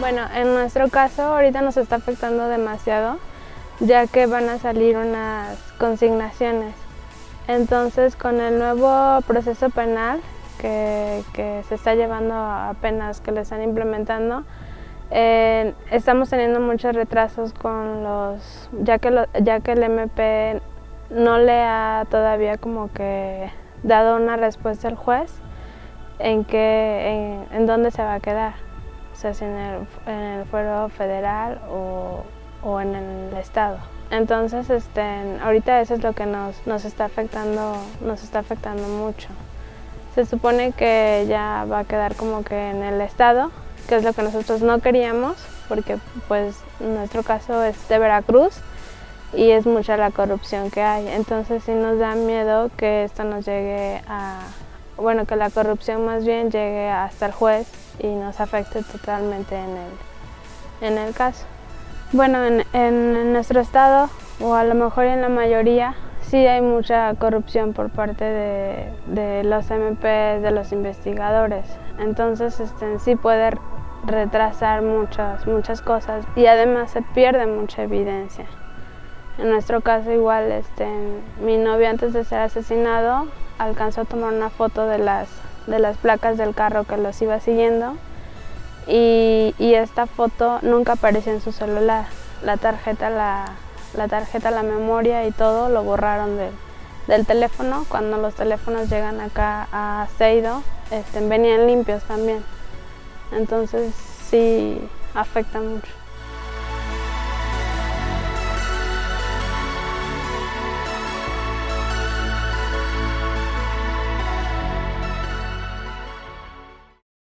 Bueno, en nuestro caso ahorita nos está afectando demasiado, ya que van a salir unas consignaciones. Entonces, con el nuevo proceso penal que, se está llevando apenas, que le están implementando, eh, estamos teniendo muchos retrasos con los, ya que, ya que el MP no le ha todavía como que dado una respuesta al juez en, que, en dónde se va a quedar si en el, en el fuero federal o, o, en el estado. Entonces, este, ahorita eso es lo que nos, nos, está afectando, nos está afectando mucho. Se supone que ya va a quedar como que en el estado, que es lo que nosotros no queríamos, porque pues nuestro caso es de Veracruz y es mucha la corrupción que hay. Entonces sí nos da miedo que esto nos llegue a, bueno, que la corrupción más bien llegue hasta el juez y nos afecte totalmente en el, en el caso. Bueno, en, en, nuestro estado, o a lo mejor en la mayoría, sí hay mucha corrupción por parte de, de los MP, de los investigadores. Entonces este, sí puede retrasar muchas, muchas cosas y además se pierde mucha evidencia. En nuestro caso igual, este, mi novio antes de ser asesinado alcanzó a tomar una foto de las de las placas del carro que los iba siguiendo y, esta foto nunca apareció en su celular. La tarjeta, la, la tarjeta, la memoria y todo lo borraron del teléfono. Cuando los teléfonos llegan acá a Seido, este, venían limpios también. Entonces sí afecta mucho.